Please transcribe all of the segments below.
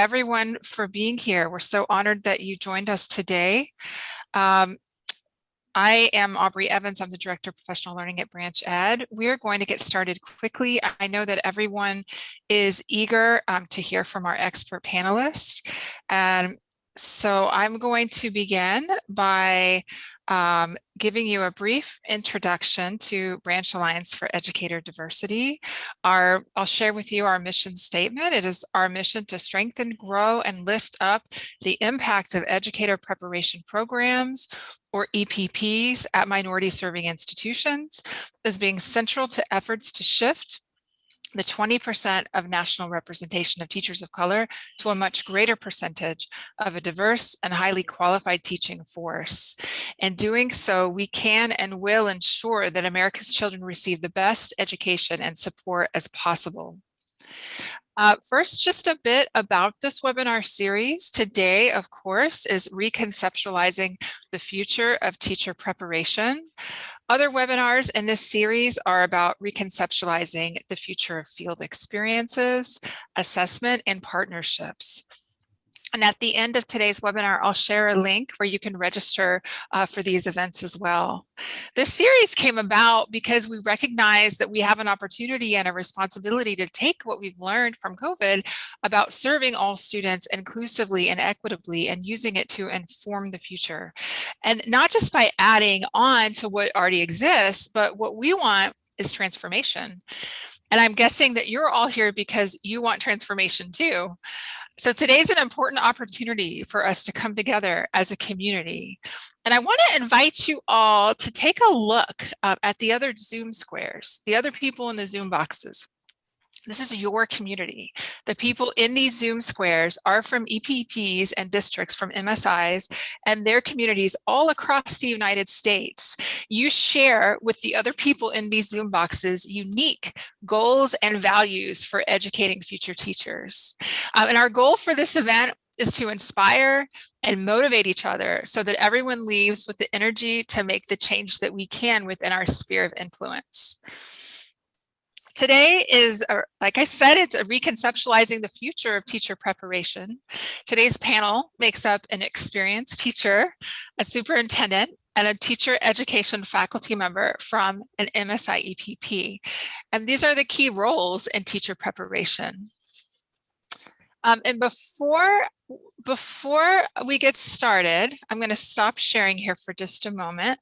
everyone for being here. We're so honored that you joined us today. Um, I am Aubrey Evans. I'm the Director of Professional Learning at Branch Ed. We're going to get started quickly. I know that everyone is eager um, to hear from our expert panelists. And so I'm going to begin by um, giving you a brief introduction to Branch Alliance for Educator Diversity. Our, I'll share with you our mission statement. It is our mission to strengthen, grow, and lift up the impact of educator preparation programs or EPPs at minority serving institutions as being central to efforts to shift the 20% of national representation of teachers of color to a much greater percentage of a diverse and highly qualified teaching force. In doing so, we can and will ensure that America's children receive the best education and support as possible. Uh, first, just a bit about this webinar series. Today, of course, is reconceptualizing the future of teacher preparation. Other webinars in this series are about reconceptualizing the future of field experiences, assessment, and partnerships. And at the end of today's webinar, I'll share a link where you can register uh, for these events as well. This series came about because we recognize that we have an opportunity and a responsibility to take what we've learned from COVID about serving all students inclusively and equitably and using it to inform the future. And not just by adding on to what already exists, but what we want is transformation. And I'm guessing that you're all here because you want transformation too. So today's an important opportunity for us to come together as a community. And I want to invite you all to take a look uh, at the other Zoom squares, the other people in the Zoom boxes. This is your community. The people in these Zoom squares are from EPPs and districts from MSIs and their communities all across the United States. You share with the other people in these Zoom boxes unique goals and values for educating future teachers. Um, and our goal for this event is to inspire and motivate each other so that everyone leaves with the energy to make the change that we can within our sphere of influence. Today is, a, like I said, it's a reconceptualizing the future of teacher preparation. Today's panel makes up an experienced teacher, a superintendent, and a teacher education faculty member from an MSI EPP. And these are the key roles in teacher preparation. Um, and before, before we get started, I'm going to stop sharing here for just a moment.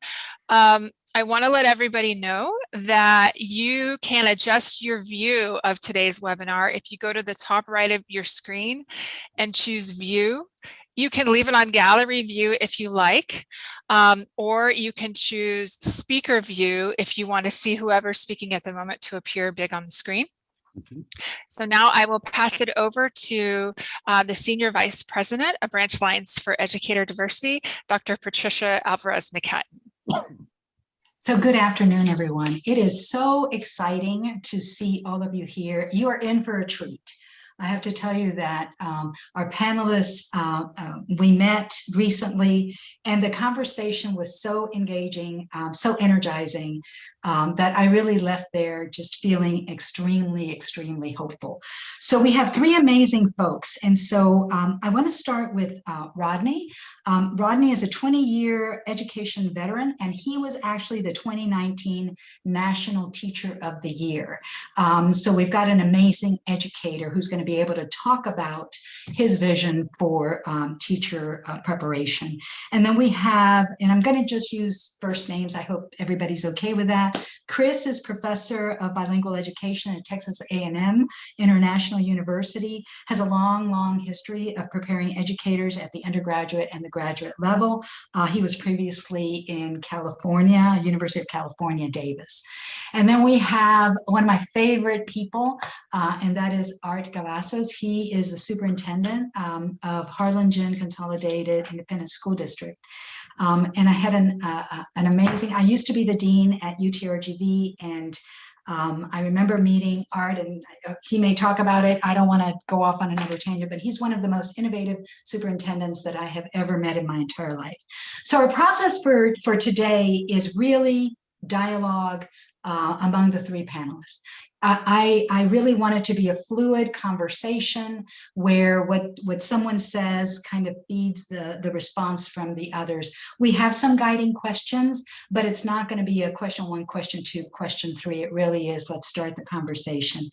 Um, I want to let everybody know that you can adjust your view of today's webinar if you go to the top right of your screen and choose view. You can leave it on gallery view if you like, um, or you can choose speaker view if you want to see whoever's speaking at the moment to appear big on the screen. Mm-hmm. So now I will pass it over to uh, the Senior Vice President of Branch Alliance for Educator Diversity, Dr. Patricia Alvarez McHatton. So good afternoon, everyone. It is so exciting to see all of you here. You are in for a treat. I have to tell you that um, our panelists, uh, uh, we met recently and the conversation was so engaging, um, so energizing um, that I really left there just feeling extremely, extremely hopeful. So we have three amazing folks. And so um, I want to start with uh, Rodney. Um, Rodney is a 20-year education veteran, and he was actually the 2019 National Teacher of the Year. Um, so we've got an amazing educator who's going to be able to talk about his vision for um, teacher uh, preparation. And then we have, and I'm going to just use first names. I hope everybody's okay with that. Chris is professor of bilingual education at Texas A&M International University, has a long, long history of preparing educators at the undergraduate and the graduate level. Uh, he was previously in California, University of California, Davis. And then we have one of my favorite people, uh, and that is Art Cavazos. He is the superintendent um, of Harlingen Consolidated Independent School District. Um, and I had an, uh, uh, an amazing, I used to be the dean at UTRGV and um, I remember meeting Art and uh, he may talk about it. I don't want to go off on another tangent, but he's one of the most innovative superintendents that I have ever met in my entire life. So our process for, for today is really dialogue uh, among the three panelists. I, I really want it to be a fluid conversation where what, what someone says kind of feeds the, the response from the others. We have some guiding questions, but it's not going to be a question one, question two, question three. It really is, let's start the conversation.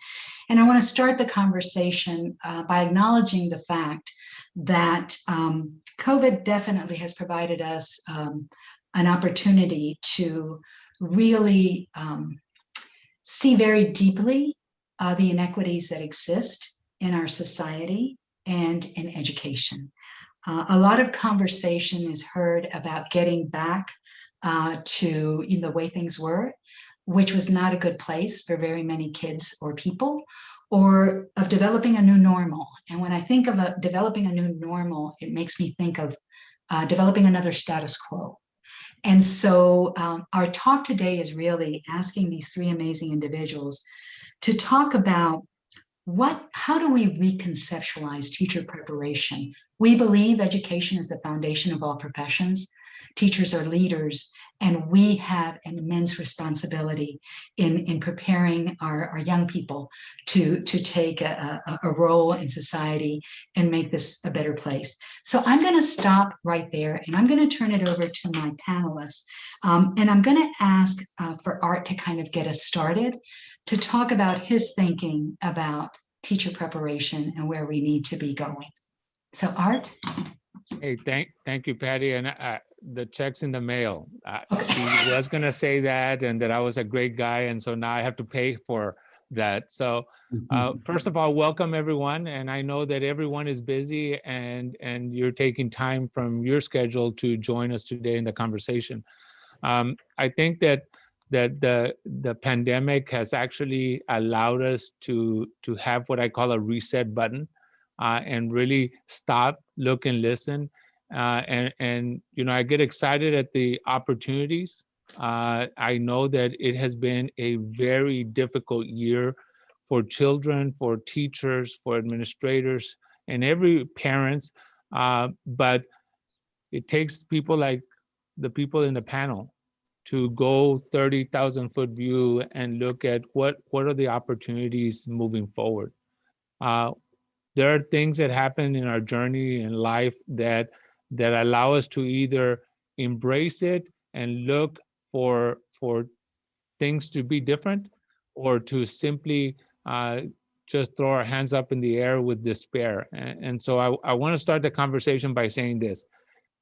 And I want to start the conversation uh, by acknowledging the fact that um, COVID definitely has provided us um, an opportunity to really um, see very deeply uh, the inequities that exist in our society and in education. Uh, a lot of conversation is heard about getting back uh, to the way things were, which was not a good place for very many kids or people, or of developing a new normal. And when I think of a, developing a new normal, it makes me think of uh, developing another status quo. And so um, our talk today is really asking these three amazing individuals to talk about what, how do we reconceptualize teacher preparation? We believe education is the foundation of all professions. Teachers are leaders and we have an immense responsibility in, in preparing our, our young people to, to take a, a, a role in society and make this a better place. So I'm going to stop right there and I'm going to turn it over to my panelists. Um, and I'm going to ask uh, for Art to kind of get us started to talk about his thinking about teacher preparation and where we need to be going. So Art? Hey, thank, thank you, Patty. And uh, the checks in the mail. Uh. She was gonna say that and that I was a great guy. And so now I have to pay for that. So uh, first of all, welcome everyone. And I know that everyone is busy and, and you're taking time from your schedule to join us today in the conversation. Um, I think that that the the pandemic has actually allowed us to to have what I call a reset button uh, and really stop, look and listen. Uh, and, and, you know, I get excited at the opportunities. Uh, I know that it has been a very difficult year for children, for teachers, for administrators, and every parents. Uh, but it takes people like the people in the panel to go 30,000 foot view and look at what, what are the opportunities moving forward. Uh, there are things that happen in our journey in life that that allow us to either embrace it and look for for things to be different or to simply uh, just throw our hands up in the air with despair. And, and so I, I want to start the conversation by saying this.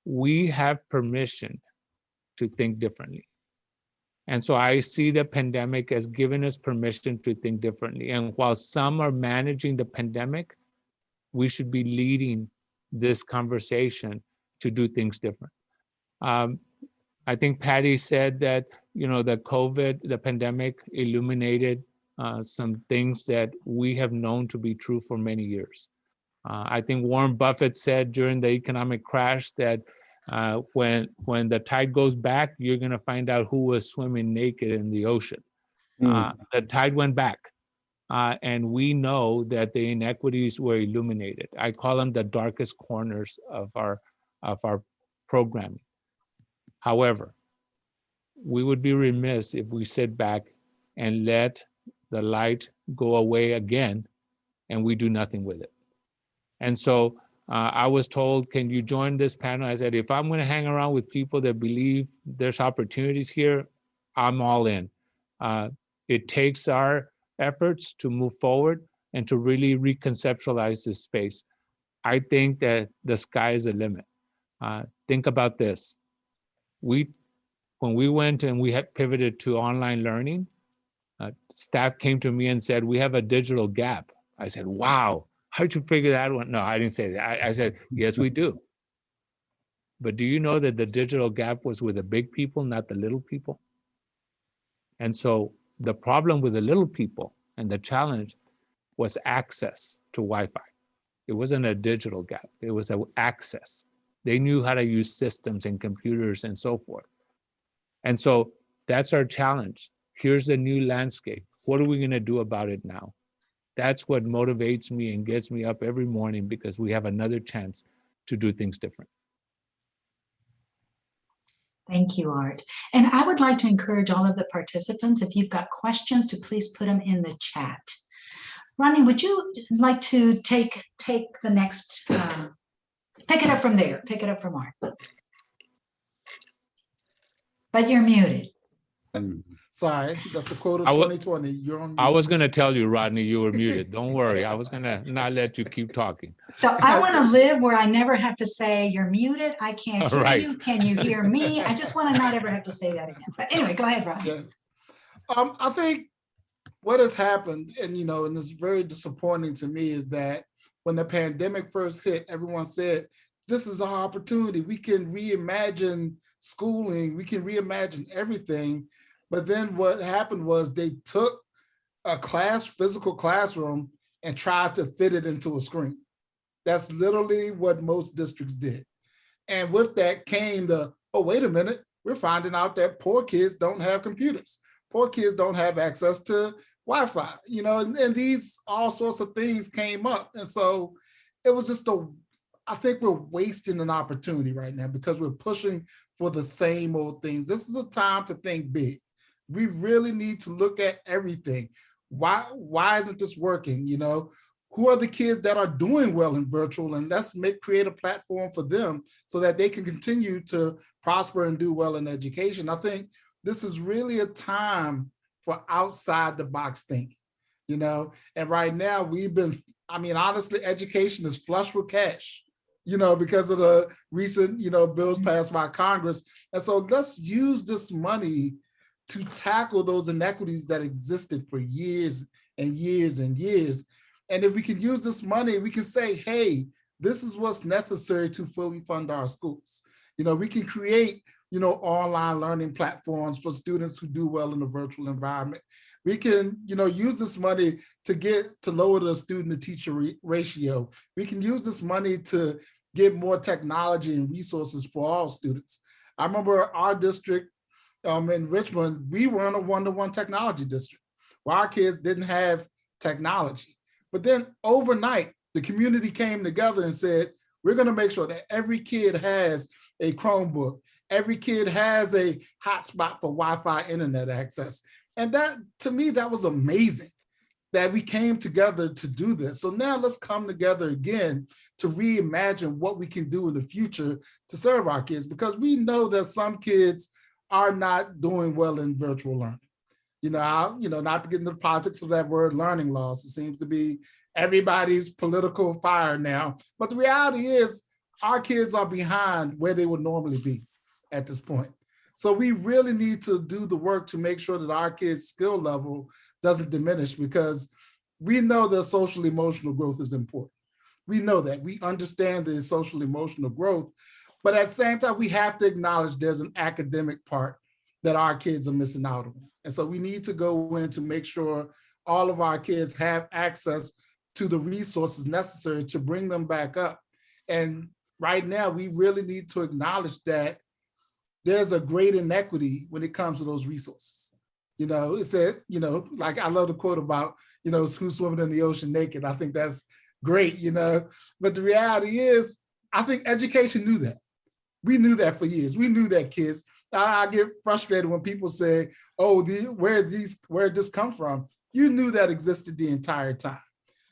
We have permission to think differently. And so I see the pandemic as giving us permission to think differently. And while some are managing the pandemic, we should be leading this conversation to do things different. Um, I think Patty said that, you know, the COVID, the pandemic illuminated uh, some things that we have known to be true for many years. Uh, I think Warren Buffett said during the economic crash that uh, when when the tide goes back, you're going to find out who was swimming naked in the ocean. Mm. the tide went back. Uh, and we know that the inequities were illuminated. I call them the darkest corners of our of our programming. However, we would be remiss if we sit back and let the light go away again and we do nothing with it. And so uh, I was told, can you join this panel? I said, if I'm going to hang around with people that believe there's opportunities here, I'm all in. Uh, it takes our efforts to move forward and to really reconceptualize this space. I think that the sky is the limit. Uh, think about this. We, when we went and we had pivoted to online learning, uh, staff came to me and said, we have a digital gap. I said, wow, how'd you figure that one? No, I didn't say that. I, I said, yes, we do. But do you know that the digital gap was with the big people, not the little people? And so the problem with the little people and the challenge was access to Wi-Fi. It wasn't a digital gap, it was an access. They knew how to use systems and computers and so forth. And so that's our challenge. Here's the new landscape. What are we going to do about it now? That's what motivates me and gets me up every morning because we have another chance to do things different. Thank you, Art. And I would like to encourage all of the participants, if you've got questions, to please put them in the chat. Ronnie, would you like to take, take the next, um, pick it up from there, pick it up from Art? But you're muted. Sorry, that's the quote of I 2020. You're on. I was going to tell you, Rodney, you were muted. Don't worry. I was going to not let you keep talking. So I want to live where I never have to say, you're muted, I can't hear Right. you, can you hear me? I just want to not ever have to say that again. But anyway, go ahead, Rodney. Yeah. Um, I think what has happened, and you know, and it's very disappointing to me, is that when the pandemic first hit, everyone said, this is our opportunity. We can reimagine schooling, we can reimagine everything. But then what happened was they took a class, physical classroom, and tried to fit it into a screen. That's literally what most districts did. And with that came the, oh, wait a minute, we're finding out that poor kids don't have computers. Poor kids don't have access to Wi-Fi, you know, and, and these all sorts of things came up. And so it was just a, I think we're wasting an opportunity right now because we're pushing for the same old things. This is a time to think big. We really need to look at everything. Why, why isn't this working? You know, who are the kids that are doing well in virtual and let's make create a platform for them so that they can continue to prosper and do well in education. I think this is really a time for outside the box thinking, you know, and right now we've been, I mean, honestly, education is flush with cash, you know, because of the recent, you know, bills mm-hmm. passed by Congress. And so let's use this money to tackle those inequities that existed for years and years and years. And if we can use this money, we can say, hey, this is what's necessary to fully fund our schools. You know, we can create, you know, online learning platforms for students who do well in a virtual environment. We can, you know, use this money to get to lower the student to teacher ratio. We can use this money to get more technology and resources for all students. I remember our district um, in Richmond, we were in a one-to-one -one technology district where our kids didn't have technology. But then overnight, the community came together and said, we're gonna make sure that every kid has a Chromebook, every kid has a hotspot for Wi-Fi internet access. And that, to me, that was amazing that we came together to do this. So now let's come together again to reimagine what we can do in the future to serve our kids, because we know that some kids are not doing well in virtual learning. You know, I, you know, not to get into the politics of that word learning loss, it seems to be everybody's political fire now. But the reality is our kids are behind where they would normally be at this point. So we really need to do the work to make sure that our kids' skill level doesn't diminish because we know that social emotional growth is important. We know that, we understand the social emotional growth, but at the same time, we have to acknowledge there's an academic part that our kids are missing out on. And so we need to go in to make sure all of our kids have access to the resources necessary to bring them back up. And right now, we really need to acknowledge that there's a great inequity when it comes to those resources. You know, it said, you know, like I love the quote about, you know, who's swimming in the ocean naked. I think that's great, you know, but the reality is, I think education knew that. We knew that for years. We knew that kids. I, I get frustrated when people say, oh, the, where these, where did this come from? You knew that existed the entire time,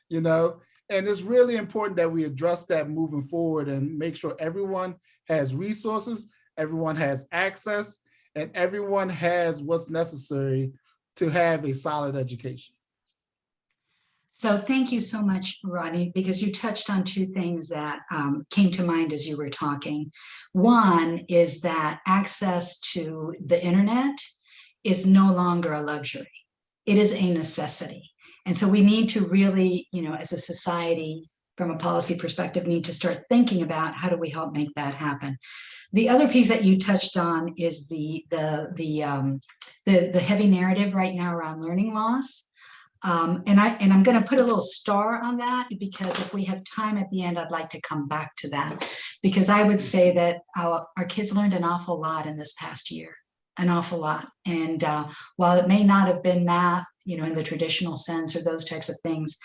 you know? And it's really important that we address that moving forward and make sure everyone has resources, everyone has access, and everyone has what's necessary to have a solid education. So thank you so much, Rodney, because you touched on two things that um, came to mind as you were talking. One is that access to the internet is no longer a luxury. It is a necessity. And so we need to really, you know, as a society, from a policy perspective, need to start thinking about how do we help make that happen. The other piece that you touched on is the the the um, the, the heavy narrative right now around learning loss. Um, and I, and I'm gonna put a little star on that because if we have time at the end, I'd like to come back to that. Because I would say that our, our kids learned an awful lot in this past year, an awful lot. And uh, while it may not have been math, you know, in the traditional sense or those types of things,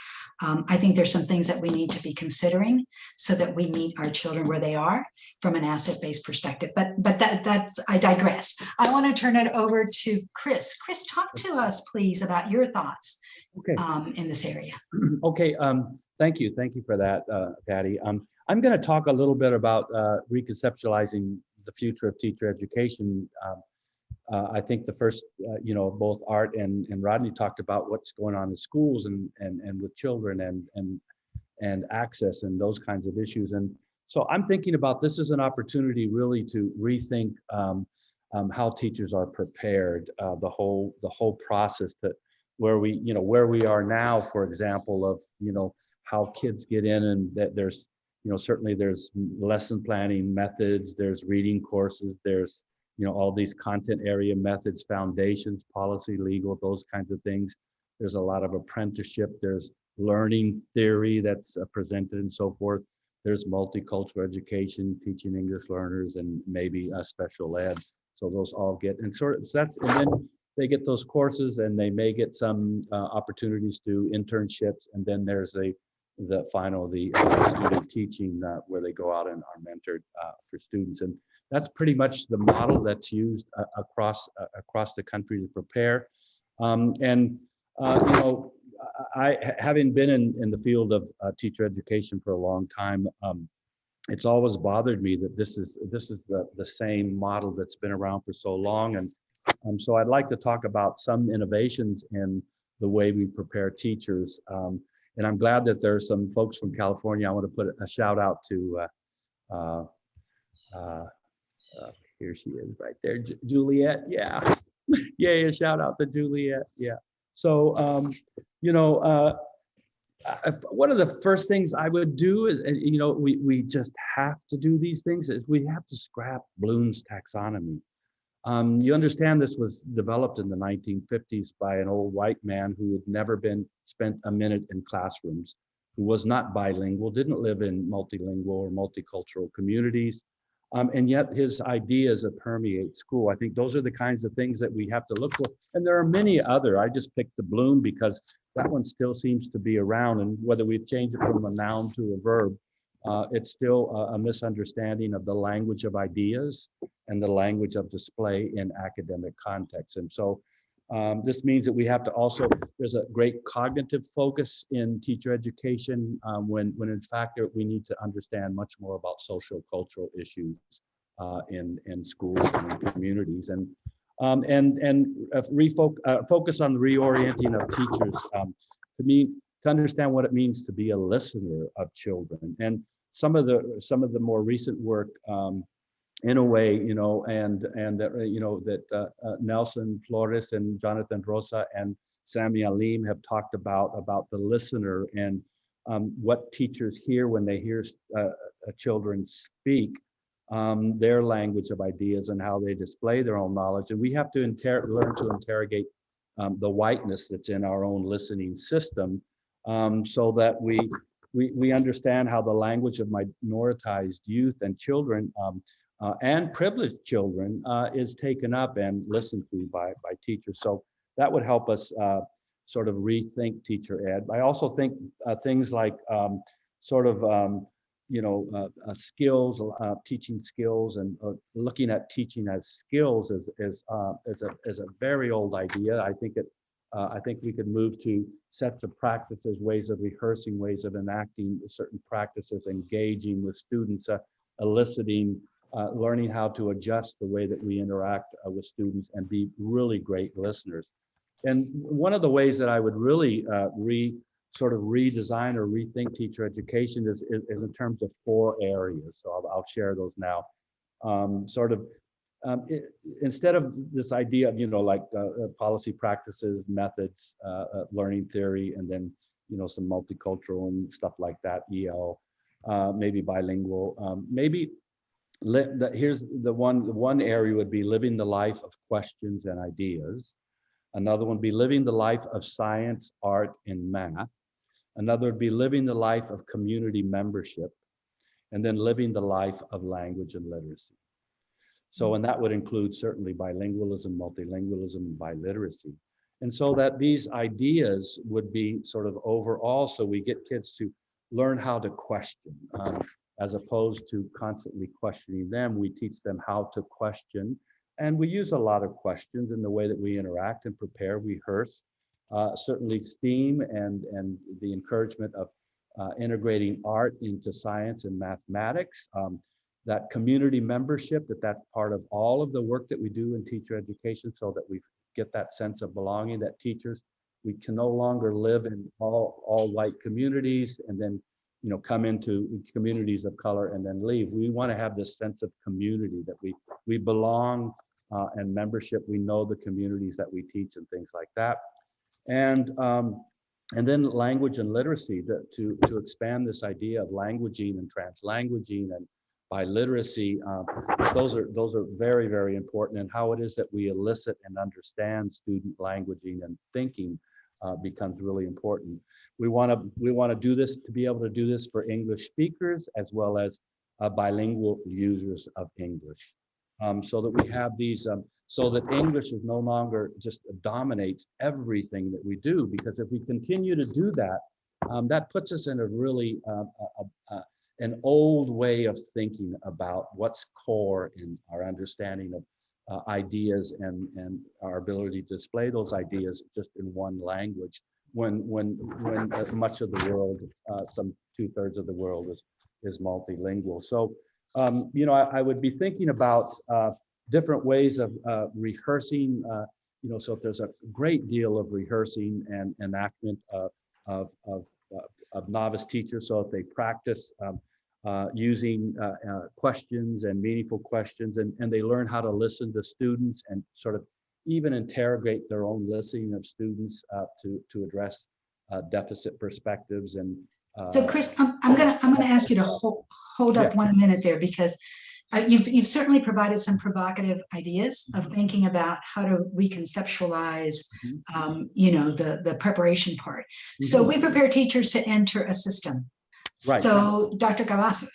um, I think there's some things that we need to be considering so that we meet our children where they are from an asset-based perspective. But but that that's I digress. I want to turn it over to Chris. Chris, talk to us, please, about your thoughts Okay, um, in this area. okay, um, thank you, thank you for that, uh, Patty. Um, I'm gonna talk a little bit about, uh, reconceptualizing the future of teacher education. Um, uh, I think the first, uh, you know, both Art and, and Rodney talked about what's going on in schools and, and, and with children and, and, and access and those kinds of issues. And so I'm thinking about this as an opportunity really to rethink, um, um, how teachers are prepared, uh, the whole, the whole process that where we, you know, where we are now, for example, of, you know, how kids get in and that there's, you know, certainly there's lesson planning methods, there's reading courses, there's, you know, all these content area methods, foundations, policy, legal, those kinds of things. There's a lot of apprenticeship, there's learning theory that's uh, presented and so forth. There's multicultural education, teaching English learners and maybe a special ed. So those all get, and sort of, so that's, and then they get those courses and they may get some uh, opportunities to internships. And then there's a, the final, the uh, student teaching uh, where they go out and are mentored uh, for students. And that's pretty much the model that's used uh, across, uh, across the country to prepare. Um, and, you know, I, having been in, in the field of uh, teacher education for a long time, um, it's always bothered me that this is this is the the same model that's been around for so long. And um, so I'd like to talk about some innovations in the way we prepare teachers. Um, and I'm glad that there's some folks from California. I want to put a shout out to uh, uh, uh, uh, here she is right there Ju- Juliet yeah. Yeah yeah shout out to Juliet yeah. So um, you know uh, one of the first things I would do is, you know, we, we just have to do these things is we have to scrap Bloom's taxonomy. Um, you understand this was developed in the 1950s by an old white man who had never been spent a minute in classrooms, who was not bilingual, didn't live in multilingual or multicultural communities. Um, and yet his ideas that permeate school, I think those are the kinds of things that we have to look for. And there are many other, I just picked the Bloom because that one still seems to be around and whether we've changed it from a noun to a verb, uh, it's still a, a misunderstanding of the language of ideas and the language of display in academic context. And so um, this means that we have to also, there's a great cognitive focus in teacher education um, when, when in fact we need to understand much more about social cultural issues uh, in, in schools and in communities. And um, and and uh, refoc uh, focus on the reorienting of teachers um, to me to understand what it means to be a listener of children and some of the some of the more recent work um, in a way you know and and that uh, you know that uh, uh, Nelson Flores and Jonathan Rosa and Samy Alim have talked about about the listener and um, what teachers hear when they hear uh, children speak um, their language of ideas and how they display their own knowledge. And we have to learn to interrogate um, the whiteness that's in our own listening system um, so that we, we, we understand how the language of minoritized youth and children um, uh, and privileged children uh, is taken up and listened to by, by teachers. So that would help us uh, sort of rethink teacher ed. I also think uh, things like um, sort of um, you know, uh, uh, skills, teaching skills, and looking at teaching as skills is is is a is a very old idea. I think it. I think we could move to sets of practices, ways of rehearsing, ways of enacting certain practices, engaging with students, eliciting, uh, learning how to adjust the way that we interact uh, with students, and be really great listeners. And one of the ways that I would really uh, re sort of redesign or rethink teacher education is, is, is in terms of four areas. So I'll, I'll share those now. Um, sort of um, it, instead of this idea of, you know, like uh, uh, policy practices, methods, uh, uh, learning theory, and then, you know, some multicultural and stuff like that, EL, uh, maybe bilingual, um, maybe here's the one, the one area would be living the life of questions and ideas. Another one would be living the life of science, art, and math. Another would be living the life of community membership. And then living the life of language and literacy. So, and that would include certainly bilingualism, multilingualism, and biliteracy. And so that these ideas would be sort of overall, so we get kids to learn how to question. um, as opposed to constantly questioning them, we teach them how to question. And we use a lot of questions in the way that we interact and prepare, rehearse. Uh, certainly STEAM and, and the encouragement of uh, integrating art into science and mathematics. Um, that community membership, that that's part of all of the work that we do in teacher education so that we get that sense of belonging, that teachers, we can no longer live in all, all white communities and then, you know, come into communities of color and then leave. We want to have this sense of community that we, we belong uh, and membership. We know the communities that we teach and things like that. And um, and then language and literacy to, to, to expand this idea of languaging and translanguaging and biliteracy. Uh, those are those are very, very important and how it is that we elicit and understand student languaging and thinking uh, becomes really important. We want to we want to do this to be able to do this for English speakers as well as uh, bilingual users of English. Um, so that we have these um, so that English is no longer just dominates everything that we do. Because if we continue to do that, um, that puts us in a really uh, a, a, an old way of thinking about what's core in our understanding of uh, ideas and and our ability to display those ideas just in one language. When when when uh, much of the world, uh, some two thirds of the world is is multilingual. So. Um, you know, I, I, would be thinking about uh, different ways of uh, rehearsing, uh, you know, so if there's a great deal of rehearsing and enactment of, of, of, of novice teachers, so if they practice um, uh, using uh, uh, questions and meaningful questions and, and they learn how to listen to students and sort of even interrogate their own listening of students to, to address deficit perspectives and so Chris, I'm, I'm gonna I'm gonna ask you to hold hold up Yeah. one minute there because uh, you've you've certainly provided some provocative ideas of thinking about how to reconceptualize, Mhm. um, you know, the the preparation part. So Mhm. we prepare teachers to enter a system. Right. So Dr. Cavazos,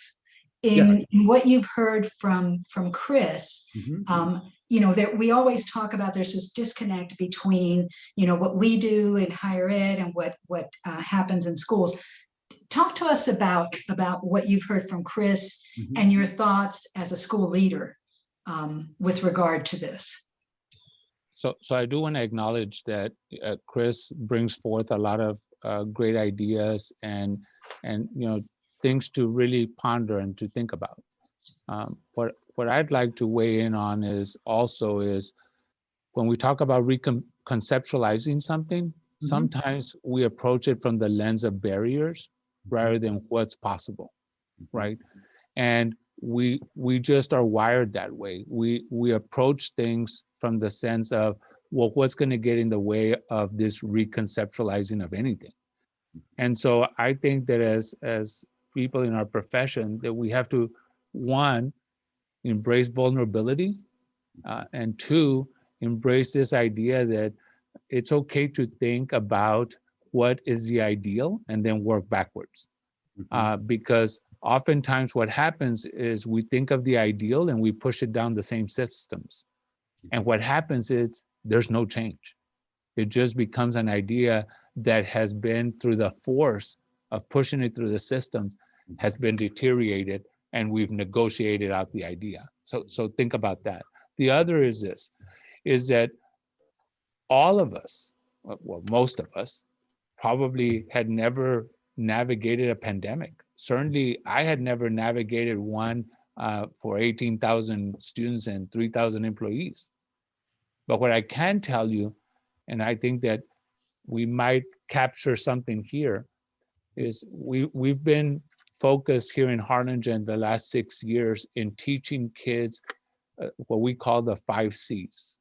in, in what you've heard from from Chris, Mhm. um, you know, that we always talk about there's this disconnect between, you know, what we do in higher ed and what what uh, happens in schools. Talk to us about about what you've heard from Chris Mhm. and your thoughts as a school leader um, with regard to this. So, so I do want to acknowledge that uh, Chris brings forth a lot of uh, great ideas and, and, you know, things to really ponder and to think about. Um, what, what I'd like to weigh in on is also is when we talk about reconceptualizing something, Mhm. sometimes we approach it from the lens of barriers rather than what's possible, right? And we we just are wired that way. We we approach things from the sense of well, what's going to get in the way of this reconceptualizing of anything? And so I think that as as people in our profession, that we have to one embrace vulnerability, uh, and two embrace this idea that it's okay to think about what is the ideal and then work backwards Mhm. uh, because oftentimes what happens is we think of the ideal and we push it down the same systems. And what happens is there's no change. It just becomes an idea that has been through the force of pushing it through the system has been deteriorated and we've negotiated out the idea. So, so think about that. The other is this, is that all of us, well, most of us, probably had never navigated a pandemic. Certainly, I had never navigated one uh, for 18,000 students and 3,000 employees. But what I can tell you, and I think that we might capture something here, is we we've been focused here in Harlingen the last six years in teaching kids uh, what we call the five C's.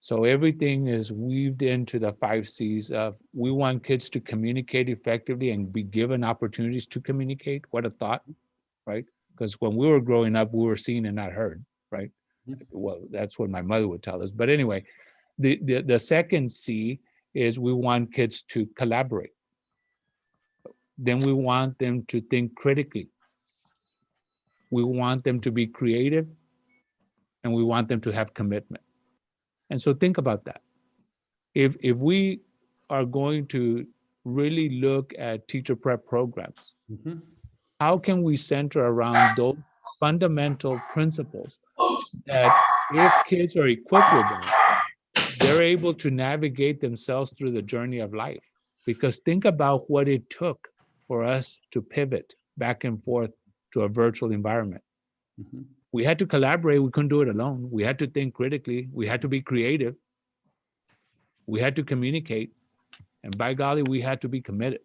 So everything is weaved into the five C's of we want kids to communicate effectively and be given opportunities to communicate. What a thought, right? Because when we were growing up, we were seen and not heard, right? Well, that's what my mother would tell us. But anyway, The, the, the second C is we want kids to collaborate. Then we want them to think critically. We want them to be creative and we want them to have commitment. And so think about that. If, if we are going to really look at teacher prep programs, Mhm. how can we center around those fundamental principles that if kids are equipped with them, they're able to navigate themselves through the journey of life. Because think about what it took for us to pivot back and forth to a virtual environment. Mhm. We had to collaborate. We couldn't do it alone. We had to think critically. We had to be creative. We had to communicate. And by golly, we had to be committed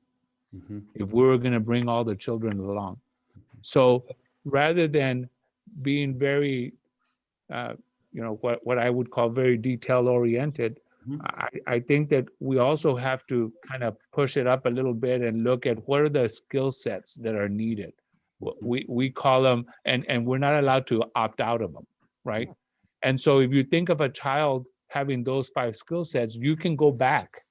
Mhm. if we were going to bring all the children along. So rather than being very, uh, you know, what, what I would call very detail oriented, Mhm. I, I think that we also have to kind of push it up a little bit and look at what are the skill sets that are needed. We, we call them, and, and we're not allowed to opt out of them, right? And so if you think of a child having those five skill sets, you can go back.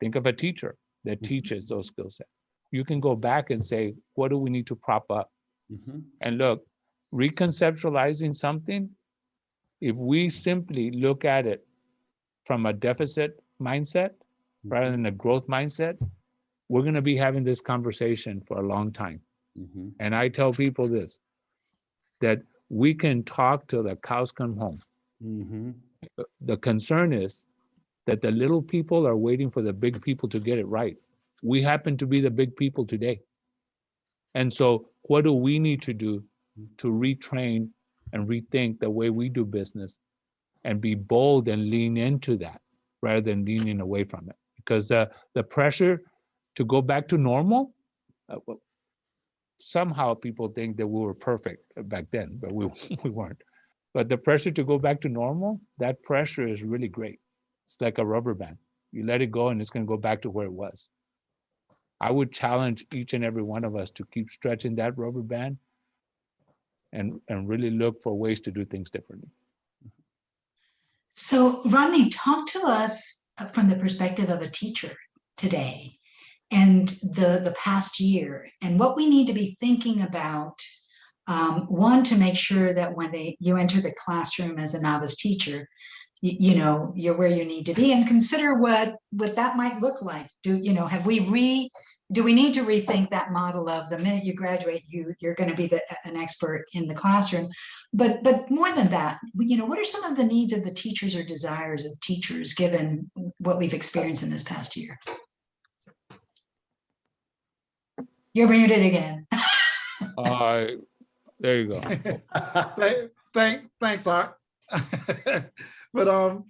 Think of a teacher that Mhm. teaches those skill sets. You can go back and say, what do we need to prop up? Mhm. And look, reconceptualizing something, if we simply look at it from a deficit mindset rather than a growth mindset, we're going to be having this conversation for a long time. Mhm. And I tell people this that we can talk till the cows come home. Mhm. The concern is that the little people are waiting for the big people to get it right. We happen to be the big people today. And so, what do we need to do to retrain and rethink the way we do business and be bold and lean into that rather than leaning away from it? Because the, the pressure to go back to normal, uh, well, somehow people think that we were perfect back then, but we, we weren't. But the pressure to go back to normal, that pressure is really great. It's like a rubber band. You let it go and it's going to go back to where it was. I would challenge each and every one of us to keep stretching that rubber band and, and really look for ways to do things differently. So Rodney, talk to us uh, from the perspective of a teacher today and the, the past year and what we need to be thinking about. Um, one, to make sure that when they, you enter the classroom as a novice teacher, you, you know, you're where you need to be and consider what, what that might look like. Do, you know, have we re, do we need to rethink that model of the minute you graduate, you, you're going to be the, an expert in the classroom? But, but more than that, you know, what are some of the needs of the teachers or desires of teachers, given what we've experienced in this past year? You're muted again. Uh, there you go. Thank, thank, thanks, Art. But, um,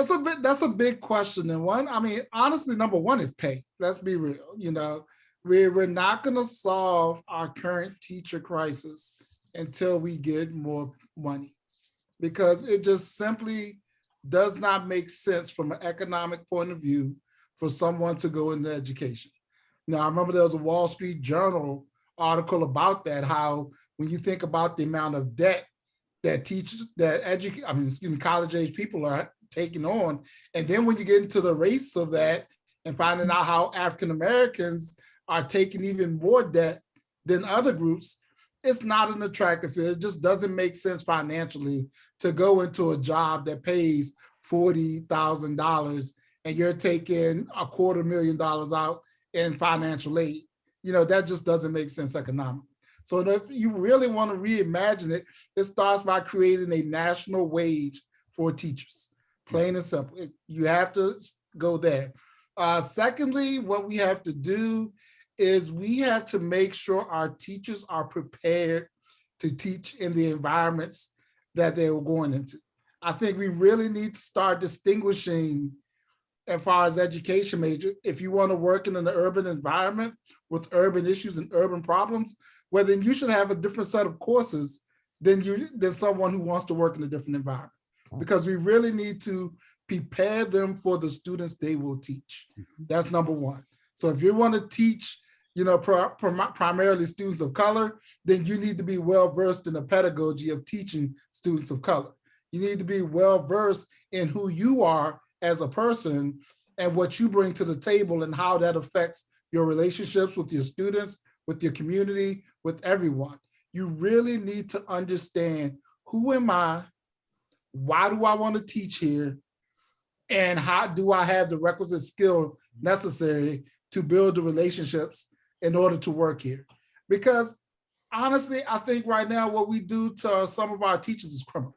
it's a bit, that's a big question. And one, I mean, honestly, number one is pay. Let's be real, you know, we, we're not gonna solve our current teacher crisis until we get more money. Because it just simply does not make sense from an economic point of view for someone to go into education. Now, I remember there was a Wall Street Journal article about that, how when you think about the amount of debt that teachers, that educate, I mean, excuse me, college age people are taking on. And then when you get into the race of that and finding out how African Americans are taking even more debt than other groups, it's not an attractive field. It just doesn't make sense financially to go into a job that pays $40,000 and you're taking a quarter million dollars out in financial aid. You know, that just doesn't make sense economically. So if you really want to reimagine it, it starts by creating a national wage for teachers, plain and simple. You have to go there. Uh, secondly, what we have to do is we have to make sure our teachers are prepared to teach in the environments that they were going into. I think we really need to start distinguishing as far as education major, if you want to work in an urban environment with urban issues and urban problems, well, then you should have a different set of courses than you than someone who wants to work in a different environment. Because we really need to prepare them for the students they will teach. Mm-hmm. That's number one. So if you want to teach, you know, primarily students of color, then you need to be well versed in the pedagogy of teaching students of color. You need to be well versed in who you are as a person and what you bring to the table and how that affects your relationships with your students, with your community, with everyone. You really need to understand who am I? Why do I want to teach here? And how do I have the requisite skill necessary to build the relationships in order to work here? Because honestly, I think right now what we do to some of our teachers is criminal.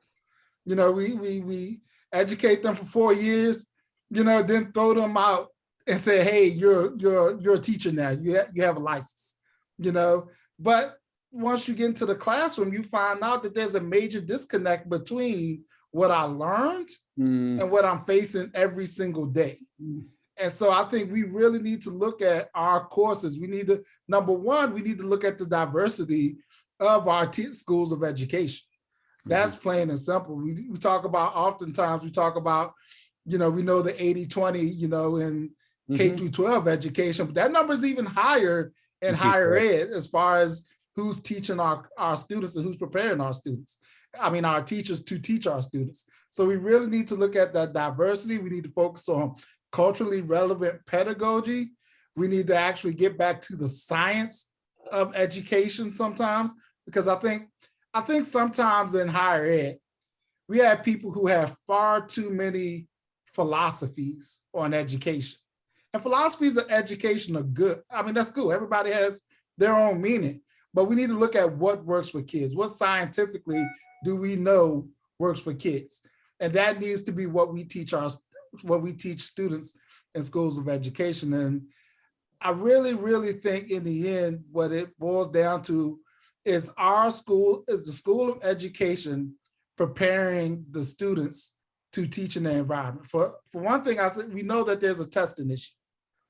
You know, we we we educate them for four years, you know, then throw them out and say, hey, you're you're you're a teacher now. You ha you have a license, you know. But once you get into the classroom, you find out that there's a major disconnect between what I learned Mm, and what I'm facing every single day. And so I think we really need to look at our courses. We need to, number one, we need to look at the diversity of our schools of education. That's plain and simple. We, we talk about, oftentimes we talk about, you know, we know the 80, 20, you know, in K mhm. through 12 education, but that number is even higher in higher ed as far as who's teaching our, our students and who's preparing our students. I mean, our teachers to teach our students. So we really need to look at that diversity. We need to focus on culturally relevant pedagogy. We need to actually get back to the science of education sometimes, because I think, I think sometimes in higher ed, we have people who have far too many philosophies on education. And philosophies of education are good. I mean, that's cool. Everybody has their own meaning, but we need to look at what works for kids. What scientifically do we know works for kids? And that needs to be what we teach our, what we teach students in schools of education. And I really, really think in the end, what it boils down to is our school, is the School of Education preparing the students to teach in the environment. For, for one thing, I said, we know that there's a testing issue,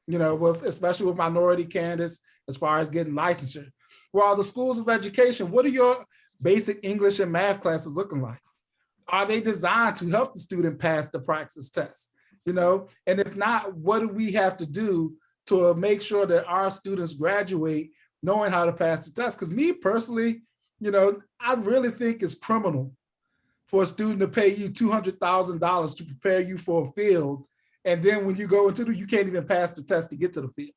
you know, with, especially with minority candidates, as far as getting licensure. While the schools of education, what are your basic English and math classes looking like? Are they designed to help the student pass the praxis test? You know, and if not, what do we have to do to make sure that our students graduate knowing how to pass the test? Because me personally, you know, I really think it's criminal for a student to pay you $200,000 to prepare you for a field. And then when you go into the, you can't even pass the test to get to the field.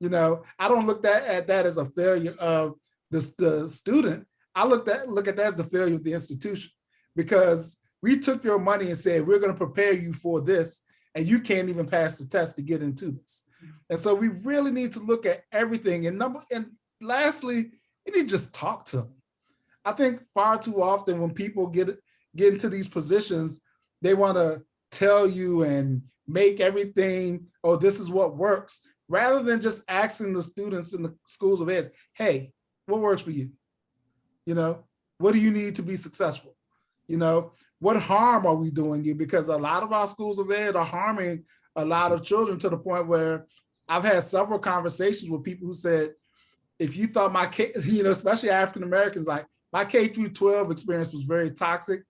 You know, I don't look that at that as a failure of the, the student. I look at look at that as the failure of the institution because we took your money and said, we're going to prepare you for this and you can't even pass the test to get into this. And so we really need to look at everything. And number and lastly, you need to just talk to them. I think far too often when people get get into these positions, they want to tell you and make everything, oh, this is what works, rather than just asking the students in the schools of ed, hey, what works for you? You know, what do you need to be successful? You know, what harm are we doing you? Because a lot of our schools of ed are harming a lot of children to the point where I've had several conversations with people who said, if you thought my K, you know, especially African Americans, like my K through 12 experience was very toxic,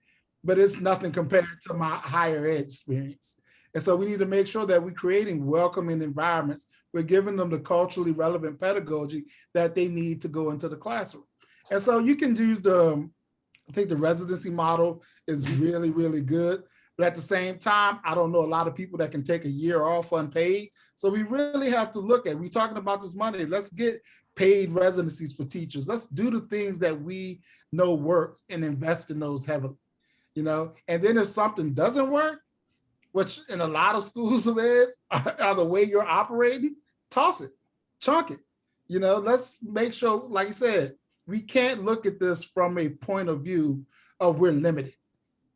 but it's nothing compared to my higher ed experience. And so we need to make sure that we're creating welcoming environments. We're giving them the culturally relevant pedagogy that they need to go into the classroom. And so you can use the, um, I think the residency model is really, really good. But at the same time, I don't know a lot of people that can take a year off unpaid. So we really have to look at, we're talking about this money, let's get paid residencies for teachers. Let's do the things that we know works and invest in those heavily, you know? And then if something doesn't work, which in a lot of schools of ed are, the way you're operating, toss it, chunk it. You know, let's make sure, like you said, we can't look at this from a point of view of we're limited.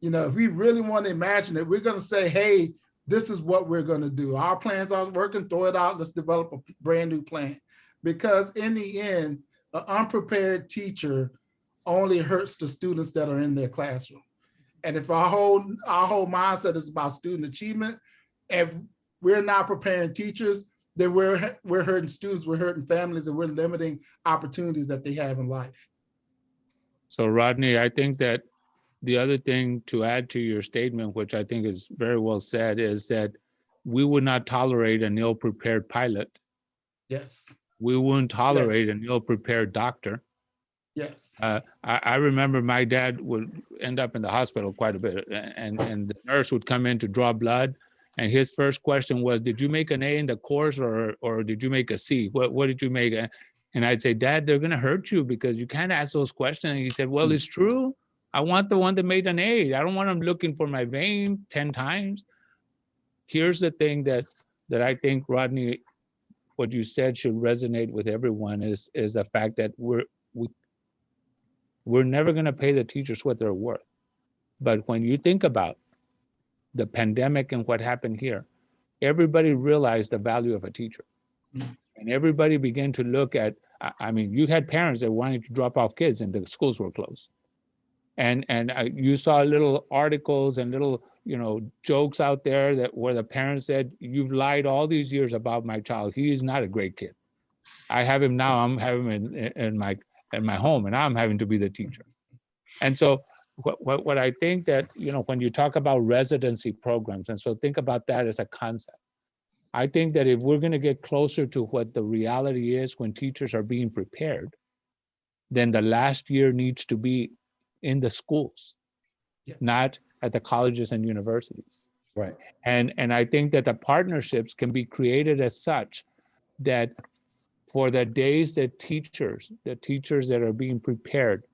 You know, if we really want to imagine it, we're going to say, hey, this is what we're going to do. Our plans aren't working, throw it out. Let's develop a brand new plan. Because in the end, an unprepared teacher only hurts the students that are in their classroom. And if our whole our whole mindset is about student achievement, if we're not preparing teachers, then we're we're hurting students, we're hurting families, and we're limiting opportunities that they have in life. So Rodney, I think that the other thing to add to your statement, which I think is very well said, is that we would not tolerate an ill-prepared pilot. Yes, We wouldn't tolerate Yes. an ill-prepared doctor. Yes. Uh, I, I remember my dad would end up in the hospital quite a bit and, and the nurse would come in to draw blood. And his first question was, did you make an A in the course or, or did you make a C? What, what did you make? And I'd say, Dad, they're gonna hurt you because you can't ask those questions. And he said, well, Hmm. it's true. I want the one that made an A. I don't want them looking for my vein 10 times. Here's the thing that, that I think Rodney, what you said should resonate with everyone is, is the fact that we're, we we're never going to pay the teachers what they're worth. But when you think about the pandemic and what happened here, everybody realized the value of a teacher. Mm. And everybody began to look at, I, I mean, you had parents that wanted to drop off kids and the schools were closed. And, and uh, you saw little articles and little, you know, jokes out there that where the parents said, you've lied all these years about my child. He is not a great kid. I have him now, I'm having him in, in my in my home and I'm having to be the teacher. And so what, what, what I think that, you know, when you talk about residency programs, and so think about that as a concept. I think that if we're gonna get closer to what the reality is when teachers are being prepared, then the last year needs to be in the schools, Yeah. not at the colleges and universities. Right. And, and I think that the partnerships can be created as such that for the days that teachers, the teachers that are being prepared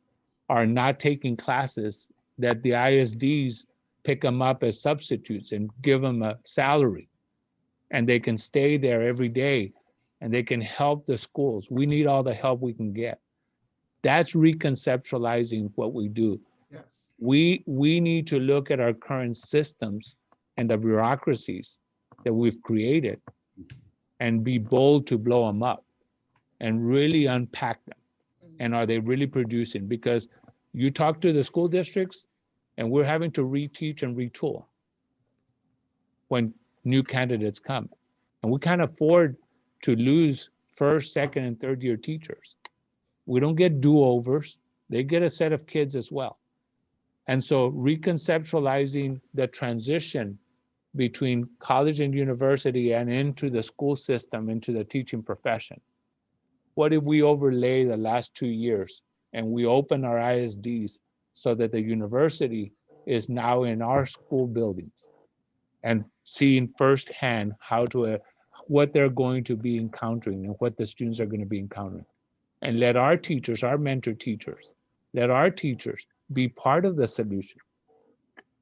are not taking classes, that the ISDs pick them up as substitutes and give them a salary. And they can stay there every day and they can help the schools. We need all the help we can get. That's reconceptualizing what we do Yes. we we need to look at our current systems and the bureaucracies that we've created and be bold to blow them up and really unpack them and are they really producing? Because you talk to the school districts and we're having to reteach and retool when new candidates come. And we can't afford to lose first second and third year teachers. We don't get do-overs. They get a set of kids as well. And so reconceptualizing the transition between college and university and into the school system, into the teaching profession. What if we overlay the last two years and we open our ISDs so that the university is now in our school buildings and seeing firsthand how to, uh, what they're going to be encountering and what the students are going to be encountering. And let our teachers, our mentor teachers, let our teachers be part of the solution,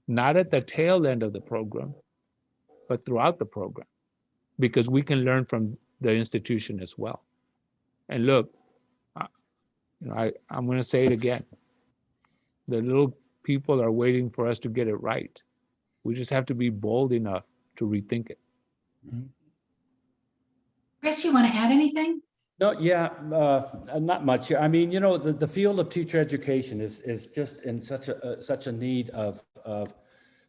not at the tail end of the program, but throughout the program, because we can learn from the institution as well. And look, I- you know, I, I'm going to say it again. The little people are waiting for us to get it right. We just have to be bold enough to rethink it. Chris, you want to add anything? No, yeah, uh, not much. I mean, you know, the, the field of teacher education is, is just in such a, uh, such a need of, of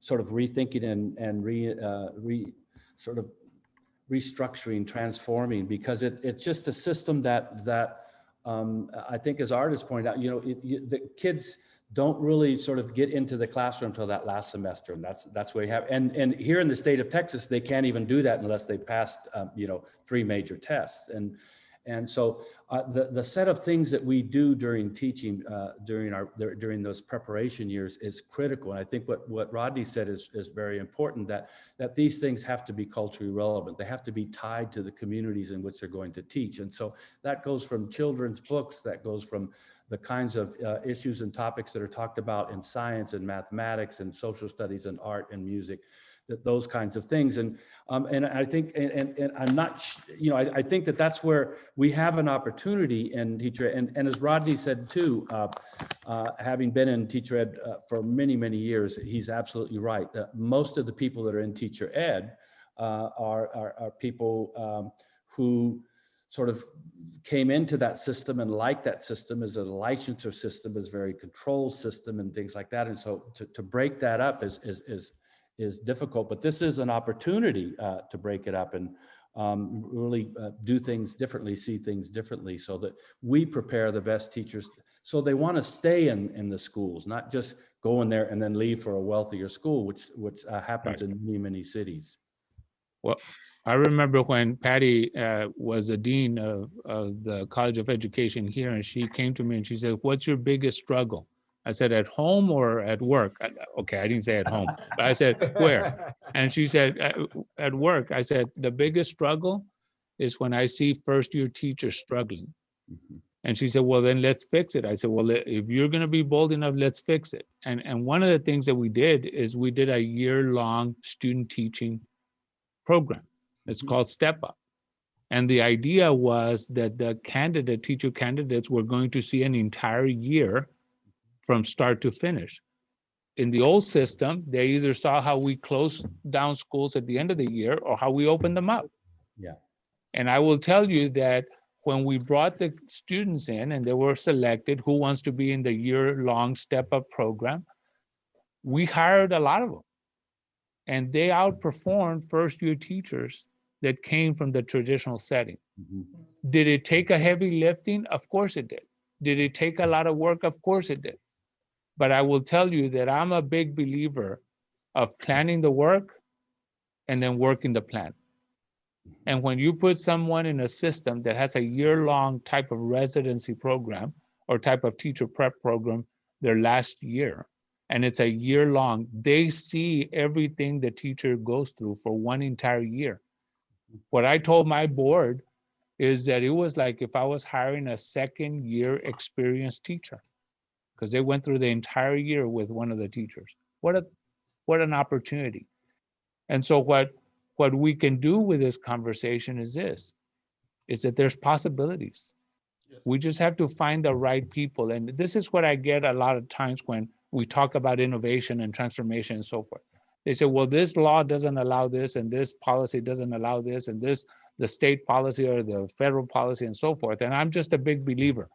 sort of rethinking and, and re, uh, re, sort of restructuring, transforming, because it, it's just a system that, that um, I think as artists point out, you know, it, you, the kids don't really sort of get into the classroom until that last semester. And that's, that's where you have, and, and here in the state of Texas, they can't even do that unless they passed, um, you know, three major tests. And, and so uh, the, the set of things that we do during teaching, uh, during our, during those preparation years is critical. And I think what, what Rodney said is, is very important, that, that these things have to be culturally relevant. They have to be tied to the communities in which they're going to teach. And so that goes from children's books, that goes from the kinds of uh, issues and topics that are talked about in science and mathematics and social studies and art and music that those kinds of things. And um, and I think, and, and, and I'm not, you know, I, I think that that's where we have an opportunity in teacher, and, and as Rodney said too, uh, uh, having been in teacher ed uh, for many, many years, he's absolutely right. Most of the people that are in teacher ed uh, are, are, are people um, who sort of came into that system and like that system as a licensure system, is very controlled system and things like that. And so to, to break that up is, is, is, is difficult, but this is an opportunity uh, to break it up and um, really uh, do things differently, see things differently so that we prepare the best teachers so they want to stay in, in the schools, not just go in there and then leave for a wealthier school, which, which uh, happens in many, many cities. Well, I remember when Patty uh, was a dean of, of the College of Education here, and she came to me and she said, "What's your biggest struggle?" I said, "At home or at work?" I- Okay, I didn't say at home, but I said, "Where?" And she said, "At, at work." I said, "The biggest struggle is when I see first-year teachers struggling." Mhm. And she said, well, then let's fix it. I said, well, if you're gonna be bold enough, let's fix it. And, and one of the things that we did is we did a year-long student teaching program. It's Mhm. called Step Up. And the idea was that the candidate, teacher candidates were going to see an entire year from start to finish. In the old system, they either saw how we closed down schools at the end of the year or how we opened them up. Yeah. And I will tell you that when we brought the students in and they were selected, who wants to be in the year-long step-up program, we hired a lot of them. And they outperformed first-year teachers that came from the traditional setting. Mhm. Did it take a heavy lifting? Of course it did. Did it take a lot of work? Of course it did. But I will tell you that I'm a big believer of planning the work and then working the plan. And when you put someone in a system that has a year-long type of residency program or type of teacher prep program their last year, and it's a year long, they see everything the teacher goes through for one entire year. What I told my board is that it was like if I was hiring a second year experienced teacher because they went through the entire year with one of the teachers. What a what an opportunity. And so what what we can do with this conversation is this is that there's possibilities. Yes. We just have to find the right people. And this is what I get a lot of times when we talk about innovation and transformation and so forth. They say, well, this law doesn't allow this, and this policy doesn't allow this, and this, the state policy or the federal policy and so forth. And I'm just a big believer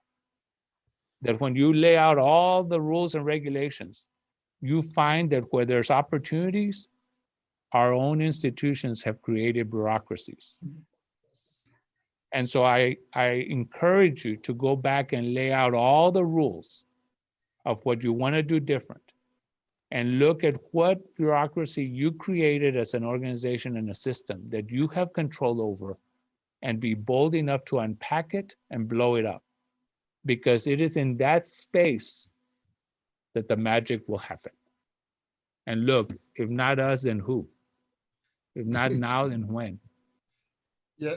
that when you lay out all the rules and regulations, you find that where there's opportunities, our own institutions have created bureaucracies. And so I, I encourage you to go back and lay out all the rules of what you want to do different. And look at what bureaucracy you created as an organization and a system that you have control over and be bold enough to unpack it and blow it up. Because it is in that space that the magic will happen. And look, if not us, then who? If not now, then when? Yeah,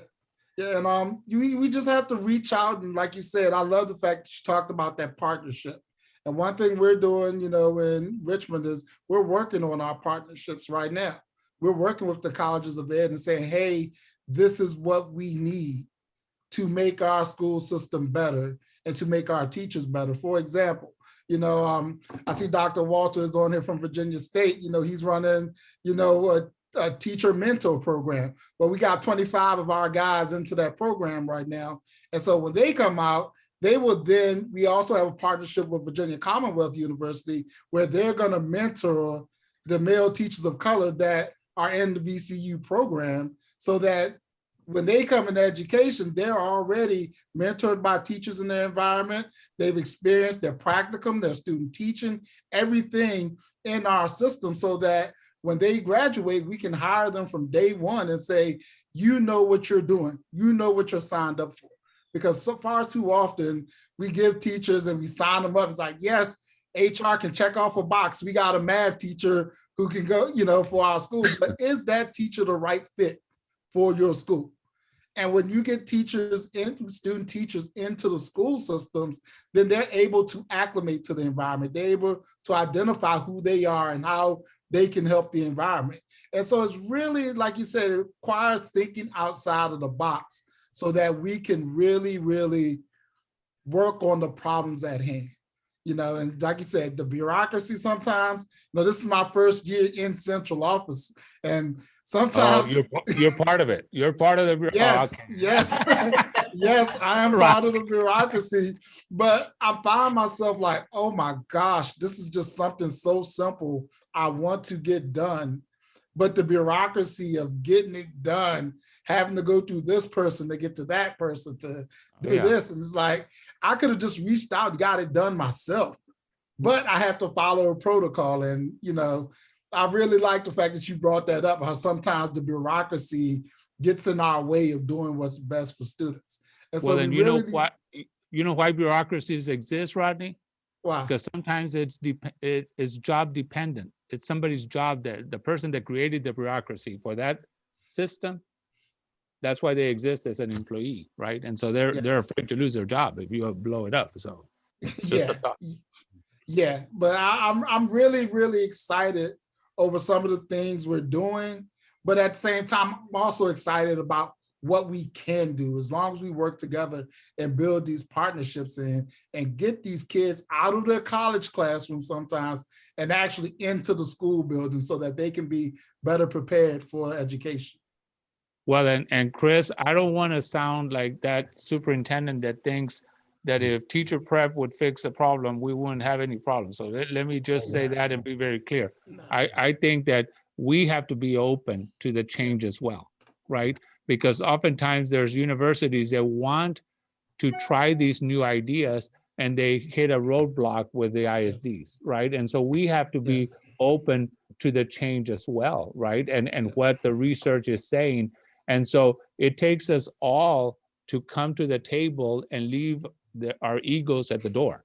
yeah, and um, you, we just have to reach out and like you said, I love the fact that you talked about that partnership. And one thing we're doing, you know, in Richmond is we're working on our partnerships right now. We're working with the colleges of ed and saying, hey, this is what we need to make our school system better and to make our teachers better. For example, you know, um, I see Dr. Walters on here from Virginia State, you know, he's running, you know, a a teacher mentor program. But we got 25 of our guys into that program right now. And so when they come out, they will then, we also have a partnership with Virginia Commonwealth University where they're gonna mentor the male teachers of color that are in the VCU program so that when they come into education, they're already mentored by teachers in their environment. They've experienced their practicum, their student teaching, everything in our system so that when they graduate, we can hire them from day one and say, you know what you're doing. You know what you're signed up for. Because so far too often, we give teachers and we sign them up. It's like, yes, HR can check off a box. We got a math teacher who can go, you know, for our school. But is that teacher the right fit for your school? And when you get teachers in, student teachers into the school systems, then they're able to acclimate to the environment. They're able to identify who they are and how they can help the environment. And so it's really, like you said, it requires thinking outside of the box so that we can really, really work on the problems at hand. You know, and like you said, the bureaucracy sometimes, you know, this is my first year in central office and Oh, sometimes. you're, you're part of it. You're part of the. oh, Yes, okay. yes, yes, I am Right. part of the bureaucracy, but I find myself like, oh my gosh, this is just something so simple I want to get done. But the bureaucracy of getting it done, having to go through this person to get to that person to oh, do Yeah. this, and it's like, I could have just reached out, and got it done myself. But I have to follow a protocol and, you know, I really like the fact that you brought that up, how sometimes the bureaucracy gets in our way of doing what's best for students. And so Well, we then you know really need- why, you know why bureaucracies exist, Rodney? Why? Because sometimes it's it, it's job dependent. It's somebody's job that, the person that created the bureaucracy for that system. That's why they exist as an employee, right? And so they're, they're afraid to lose their job if you blow it up, so. Just Yeah, a thought. yeah, but I, I'm, I'm really, really excited over some of the things we're doing. But at the same time, I'm also excited about what we can do as long as we work together and build these partnerships in and get these kids out of their college classroom sometimes and actually into the school building so that they can be better prepared for education. Well, and, and Chris, I don't want to sound like that superintendent that thinks that if teacher prep would fix a problem, we wouldn't have any problems. So let, let me just say that and be very clear. I, I think that we have to be open to the change as well, right? Because oftentimes there's universities that want to try these new ideas and they hit a roadblock with the ISDs, right? And so we have to be Yes. open to the change as well, right? And, and what the research is saying. And so it takes us all to come to the table and leave the, our egos at the door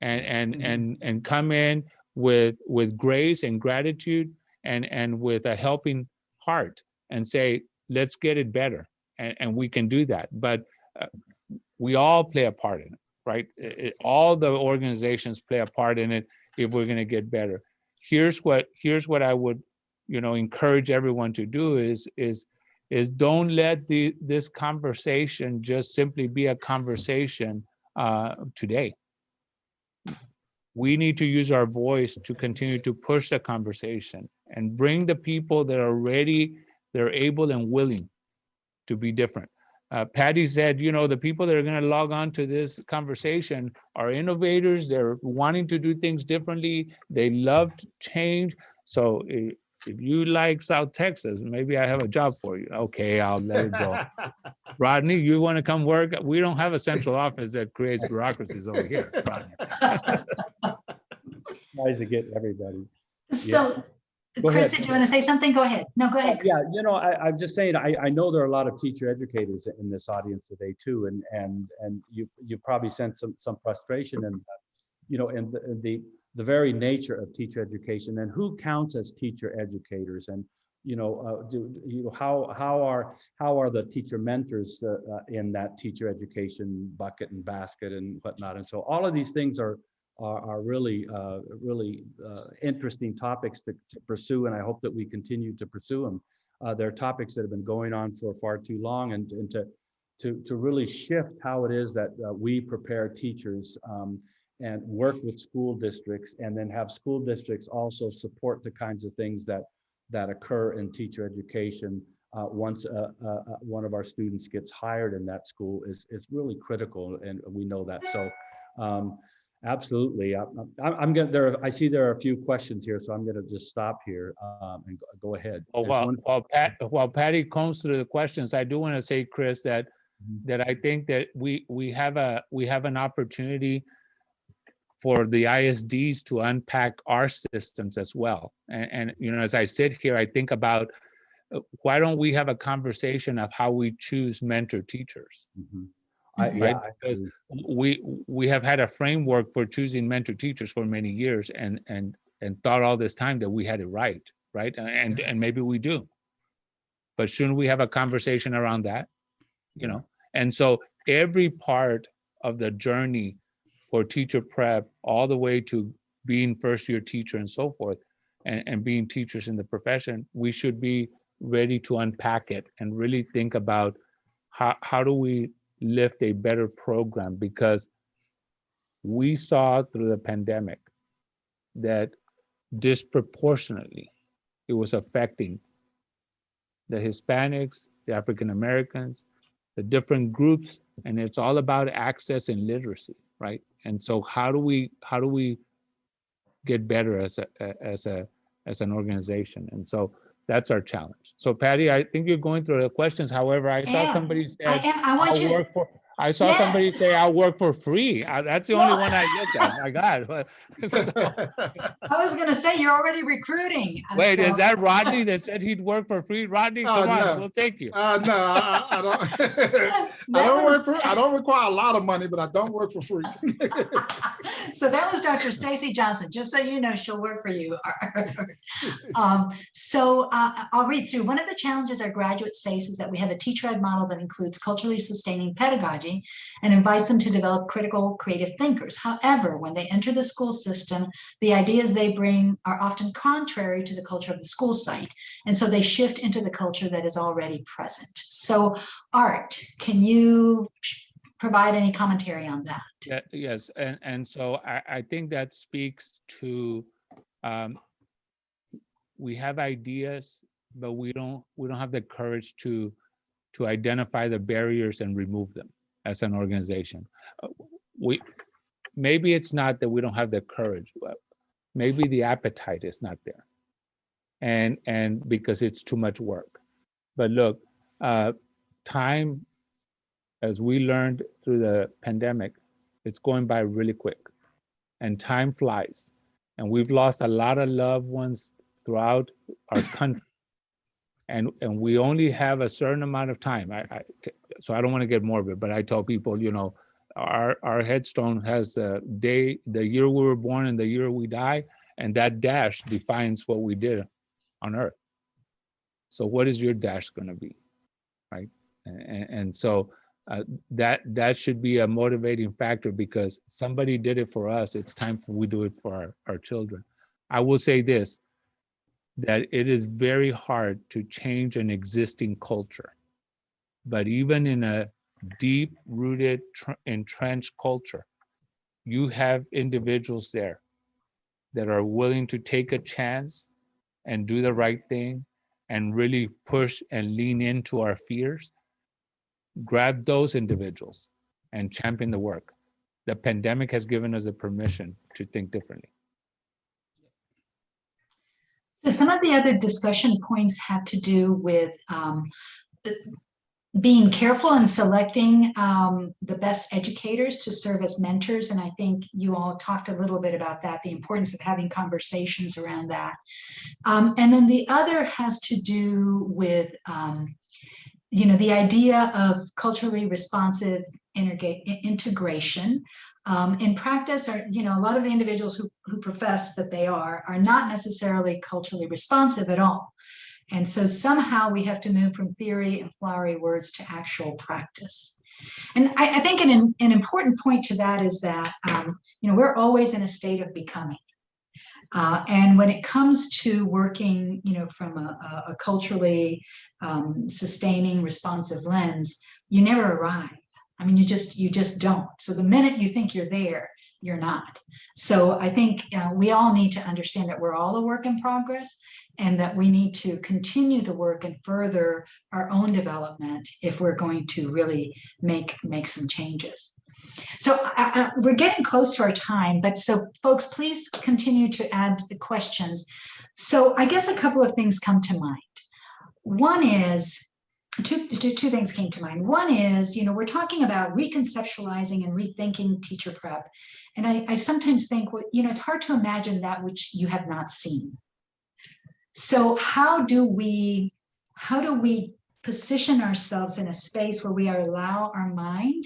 and, and, Mhm. and, and come in with, with grace and gratitude and, and with a helping heart and say, let's get it better. And, and we can do that. But uh, we all play a part in it, right? Yes. all the organizations play a part in it if we're going to get better. Here's what, here's what I would, you know, encourage everyone to do is, is, is don't let the, this conversation just simply be a conversation uh, today. We need to use our voice to continue to push the conversation and bring the people that are ready, they're able and willing to be different. Uh, Patty said, you know, the people that are going to log on to this conversation are innovators. They're wanting to do things differently. They love change. So i- if you like South Texas, maybe I have a job for you. Okay, I'll let it go. Rodney, you want to come work? We don't have a central office that creates bureaucracies over here. Rodney. Tries to get everybody. So, Go Chris, ahead. did you want to say something? Go ahead. No, go ahead. Yeah, you know, I, I'm just saying, I, I know there are a lot of teacher educators in this audience today too, and, and, and you, you probably sense some, some frustration and, you know, and the, the, the very nature of teacher education and who counts as teacher educators and, you know, uh, do, you know, how, how are, how are the teacher mentors uh, uh, in that teacher education bucket and basket and whatnot? And so all of these things are, are, are really, uh, really uh, interesting topics to, to pursue, and I hope that we continue to pursue them. Uh, they're topics that have been going on for far too long, and, and to, to, to really shift how it is that we prepare teachers um, and work with school districts, and then have school districts also support the kinds of things that, that occur in teacher education uh, once uh, uh, uh, one of our students gets hired in that school is, is really critical, and we know that. So um, Absolutely. I'm, I'm- I'm gonna, there, I see there are a few questions here, so I'm gonna just stop here um, and go- ahead. Oh, while, one- while Pat, while Patty comes through the questions, I do want to say, Chris, that, Mhm. that I think that we, we have a, we have an opportunity for the ISDs to unpack our systems as well. And, and, you know, as I sit here, I think about, uh, why don't we have a conversation of how we choose mentor teachers? Mhm. I- Right, yeah, because we, we have had a framework for choosing mentor teachers for many years and, and, and thought all this time that we had it right, right? And, and, Yes. and maybe we do. But shouldn't we have a conversation around that? You know, and so every part of the journey for teacher prep, all the way to being first year teacher and so forth, and, and being teachers in the profession, we should be ready to unpack it and really think about how, how do we lift a better program? Because we saw through the pandemic that disproportionately it was affecting the Hispanics, the African Americans, the different groups, and it's all about access and literacy, right? And so how do we how do we get better as a as a as an organization? And so that's our challenge. So Patty, I think you're going through the questions. However, I saw somebody I said, am, I want you, work for I saw somebody say I work for free. Uh, That's the only one I looked at. My God. I was gonna say, you're already recruiting. uh, Wait, so- is that Rodney that said he'd work for free? Rodney, Oh, come on, no. we'll take you. Uh, no, I, I I don't. I don't work for, I don't require a lot of money, but I don't work for free. So that was Dr. Stacy Johnson, just so you know, she'll work for you. Um, So uh, I'll read through. One of the challenges our graduates face is that we have a teacher ed model that includes culturally sustaining pedagogy and invites them to develop critical, creative thinkers. However, when they enter the school system, the ideas they bring are often contrary to the culture of the school site. And so they shift into the culture that is already present. So Art, can you provide any commentary on that? Yeah, yes, and, and so I, I think that speaks to, um, we have ideas, but we don't, we don't have the courage to, to identify the barriers and remove them as an organization. Uh, We, maybe it's not that we don't have the courage, maybe the appetite is not there. And, and because it's too much work. But look, uh, time, as we learned through the pandemic, it's going by really quick and time flies and we've lost a lot of loved ones throughout our country and and we only have a certain amount of time I, I so i don't want to get morbid but i tell people you know our our headstone has the day the year we were born and the year we die and that dash defines what we did on earth. So what is your dash going to be right? And, and so uh, that that should be a motivating factor because somebody did it for us it's time for we do it for our, our children. I will say this that it is very hard to change an existing culture but even in a deep rooted tr- entrenched culture you have individuals there that are willing to take a chance and do the right thing and really push and lean into our fears grab those individuals and champion the work. The pandemic has given us the permission to think differently. So some of the other discussion points have to do with um, being careful in selecting um, the best educators to serve as mentors. And I think you all talked a little bit about that, the importance of having conversations around that. Um, And then the other has to do with, um, you know, the idea of culturally responsive integration. Um, in practice, are, you know, a lot of the individuals who, who profess that they are, are not necessarily culturally responsive at all. And so somehow we have to move from theory and flowery words to actual practice. And I, I think an, an important point to that is that, um, you know, we're always in a state of becoming. Uh, and when it comes to working, you know, from a, a- culturally um, sustaining, responsive lens, you never arrive. I mean, you just you just don't. So the minute you think you're there, you're not. So I think uh, we all need to understand that we're all a work in progress, and that we need to continue the work and further our own development if we're going to really make make some changes. So I- I- we're getting close to our time, but so folks, please continue to add the questions. So I guess a couple of things come to mind. One is, two, two, two things came to mind. One is, you know, we're talking about reconceptualizing and rethinking teacher prep. And I, I sometimes think, well, you know, it's hard to imagine that which you have not seen. So how do we, how do we position ourselves in a space where we allow our mind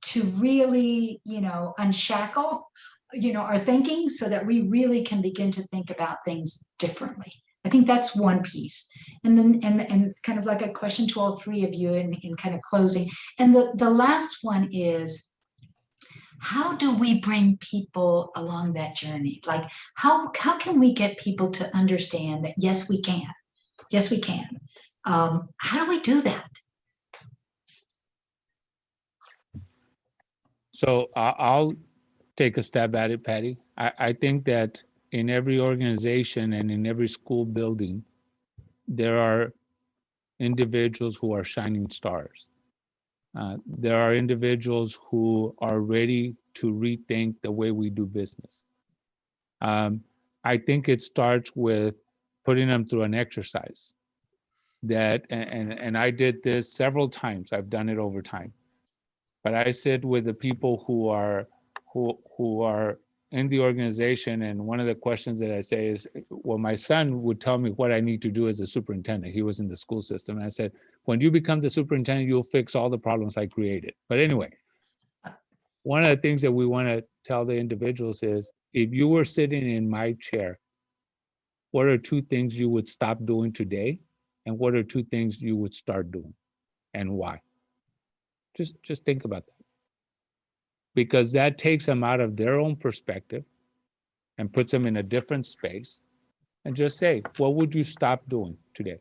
to really, you know, unshackle, you know, our thinking so that we really can begin to think about things differently. I think that's one piece. And then, and, and kind of like a question to all three of you in, in kind of closing. And the, the last one is, how do we bring people along that journey? Like, how, how can we get people to understand that, yes, we can. Yes, we can. Um, how do we do that? So I'll take a stab at it, Patty. I, I think that in every organization and in every school building, there are individuals who are shining stars. Uh, there are individuals who are ready to rethink the way we do business. Um, I think it starts with putting them through an exercise that, and, and, I did this several times. I've done it over time. but I sit with the people who are who who are in the organization. And one of the questions that I say is, well, my son would tell me what I need to do as a superintendent. He was in the school system. And I said, when you become the superintendent, you'll fix all the problems I created. But anyway, one of the things that we want to tell the individuals is if you were sitting in my chair, what are two things you would stop doing today? And what are two things you would start doing? And why? Just just think about that. Because that takes them out of their own perspective and puts them in a different space. And just say, what would you stop doing today?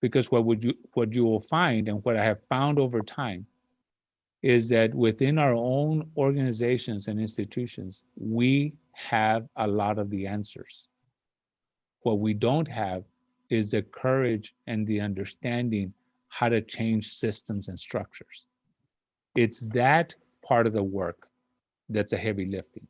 Because what would you what you will find and what I have found over time is that within our own organizations and institutions, we have a lot of the answers. What we don't have is the courage and the understanding how to change systems and structures. It's that part of the work that's a heavy lifting.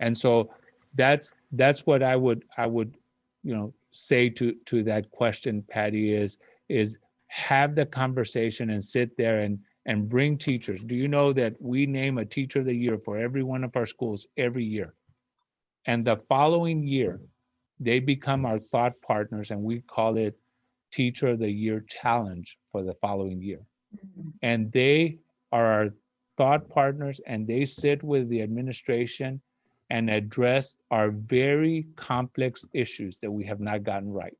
And so that's that's what I would I would you know say to to that question Patty is is have the conversation and sit there and and bring teachers. Do you know that we name a teacher of the year for every one of our schools every year? And the following year, they become our thought partners and we call it Teacher of the Year Challenge for the following year. Mm-hmm. And they are our thought partners and they sit with the administration and address our very complex issues that we have not gotten right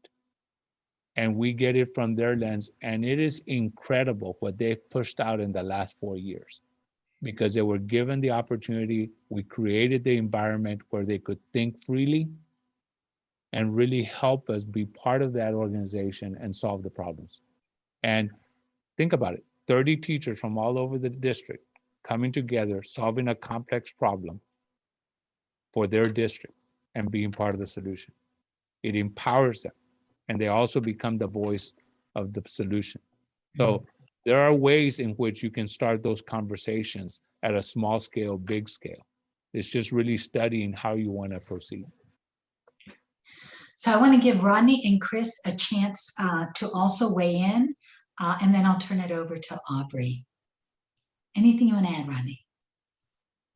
and we get it from their lens. And it is incredible what they've pushed out in the last four years because they were given the opportunity. We created the environment where they could think freely and really help us be part of that organization and solve the problems. And think about it 30 teachers from all over the district coming together, solving a complex problem for their district and being part of the solution. It empowers them and they also become the voice of the solution. So there are ways in which you can start those conversations at a small scale, big scale. It's just really studying how you want to proceed. So I want to give Rodney and Chris a chance uh, to also weigh in, uh, and then I'll turn it over to Aubrey. Anything you want to add, Rodney?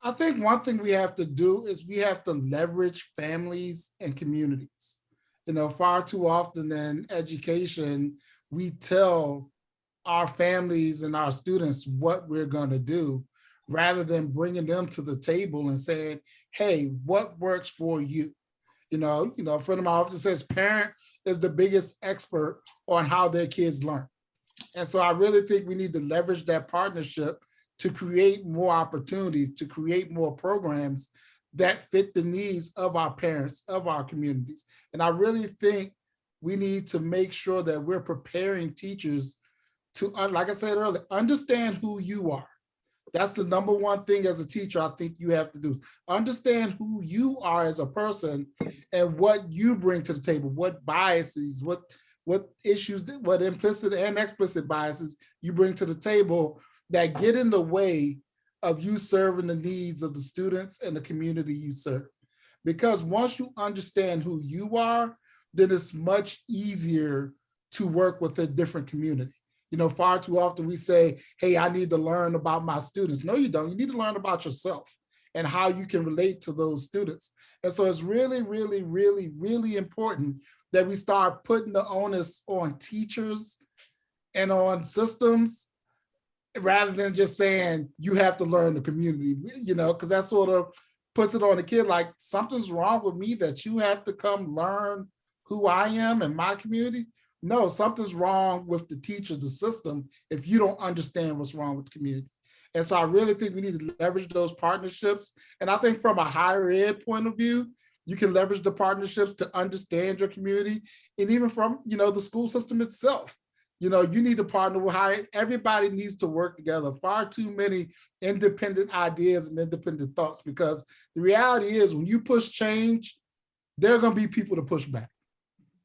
I think one thing we have to do is we have to leverage families and communities. You know, far too often in education, we tell our families and our students what we're going to do rather than bringing them to the table and saying, hey, what works for you? You know, you know, a friend of mine often says parent is the biggest expert on how their kids learn. And so I really think we need to leverage that partnership to create more opportunities, to create more programs that fit the needs of our parents, of our communities. And I really think we need to make sure that we're preparing teachers to, uh, like I said earlier, understand who you are. That's the number one thing as a teacher I think you have to do. Understand who you are as a person and what you bring to the table, what biases, what what issues, what implicit and explicit biases you bring to the table that get in the way of you serving the needs of the students and the community you serve. Because once you understand who you are, then it's much easier to work with a different community. You know, far too often we say, hey, I need to learn about my students. No, you don't. You need to learn about yourself and how you can relate to those students. And so it's really, really, really, really important that we start putting the onus on teachers and on systems rather than just saying you have to learn the community, you know, because that sort of puts it on the kid like something's wrong with me that you have to come learn who I am and my community. No, something's wrong with the teachers, the system, if you don't understand what's wrong with the community. And so I really think we need to leverage those partnerships. And I think from a higher ed point of view, you can leverage the partnerships to understand your community and even from, you know, the school system itself you know, you need to partner with how everybody needs to work together. Far too many independent ideas and independent thoughts because the reality is when you push change, there are going to be people to push back.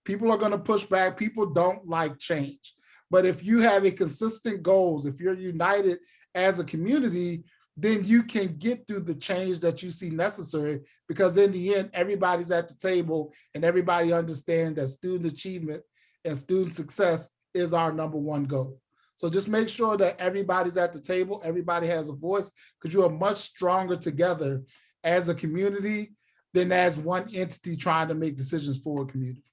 People are going to push back. People don't like change. But if you have a consistent goals, if you're united as a community, then you can get through the change that you see necessary because in the end, everybody's at the table and everybody understands that student achievement and student success is our number one goal. So just make sure that everybody's at the table, everybody has a voice, because you are much stronger together as a community than as one entity trying to make decisions for a community.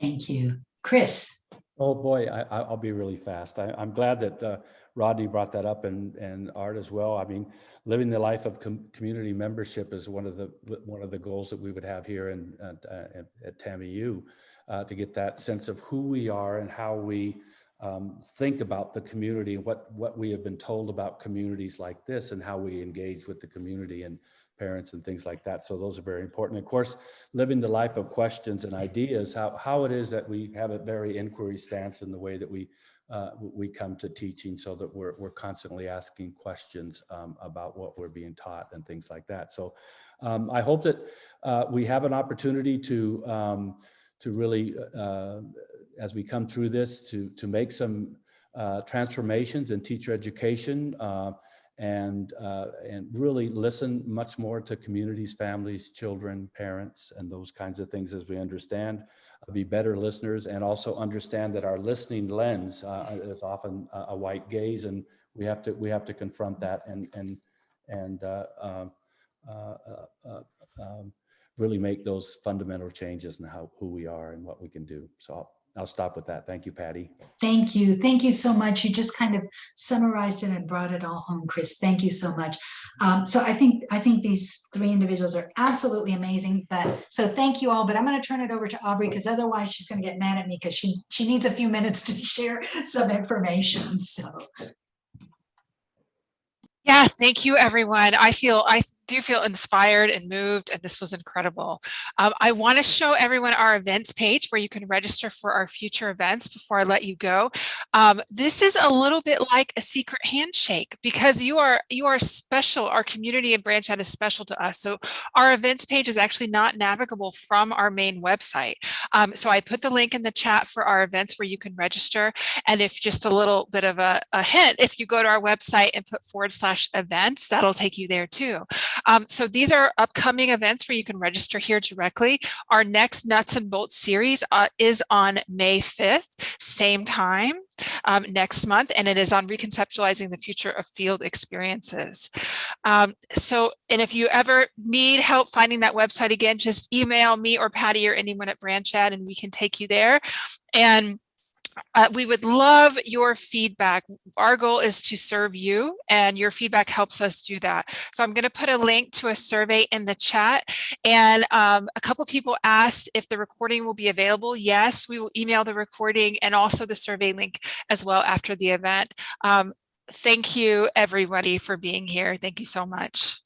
Thank you. Chris? Oh, boy, I, I- I'll be really fast. I, I'm glad that uh, Rodney brought that up and, and Art as well. I mean, living the life of com- community membership is one of the, one of the goals that we would have here in, at, uh, at- at TAMU, uh, to get that sense of who we are and how we um, think about the community, what, what we have been told about communities like this and how we engage with the community and parents and things like that. So those are very important. Of course, living the life of questions and ideas, how, how it is that we have a very inquiry stance in the way that we uh, we come to teaching so that we're, we're constantly asking questions um, about what we're being taught and things like that. So um, I hope that uh, we have an opportunity to um, to really, uh, as we come through this, to to make some uh, transformations in teacher education uh, and uh, and really listen much more to communities, families, children, parents, and those kinds of things as we understand, uh, be better listeners, and also understand that our listening lens uh, is often a, white gaze, and we have to we have to confront that and and and uh, uh, uh, uh, um, really make those fundamental changes in how who we are and what we can do. So I'll, I'll stop with that. Thank you, Patty. Thank you. Thank you so much. You just kind of summarized it and brought it all home, Chris. Thank you so much. Um, so I think, I think these three individuals are absolutely amazing, but, so thank you all, but I'm going to turn it over to Aubrey because otherwise she's going to get mad at me because she's, she needs a few minutes to share some information. So Yeah, thank you, everyone. I feel, I do feel inspired and moved, and this was incredible. Um, I want to show everyone our events page where you can register for our future events before I let you go. Um, this is a little bit like a secret handshake because you are you are special. Our community and BranchED is special to us. So our events page is actually not navigable from our main website. Um, so I put the link in the chat for our events where you can register. And if just a little bit of a, a hint, if you go to our website and put forward slash events, that'll take you there too. Um, so these are upcoming events where you can register here directly. Our next Nuts and Bolts series uh, is on May 5th, same time um, next month, and it is on reconceptualizing the future of field experiences. Um, so, and if you ever need help finding that website again, just email me or Patty or anyone at BranchED and we can take you there. And uh, we would love your feedback. Our goal is to serve you and your feedback helps us do that. So I'm going to put a link to a survey in the chat and um, a couple people asked if the recording will be available. Yes, we will email the recording and also the survey link as well after the event. Um, thank you everybody for being here. Thank you so much.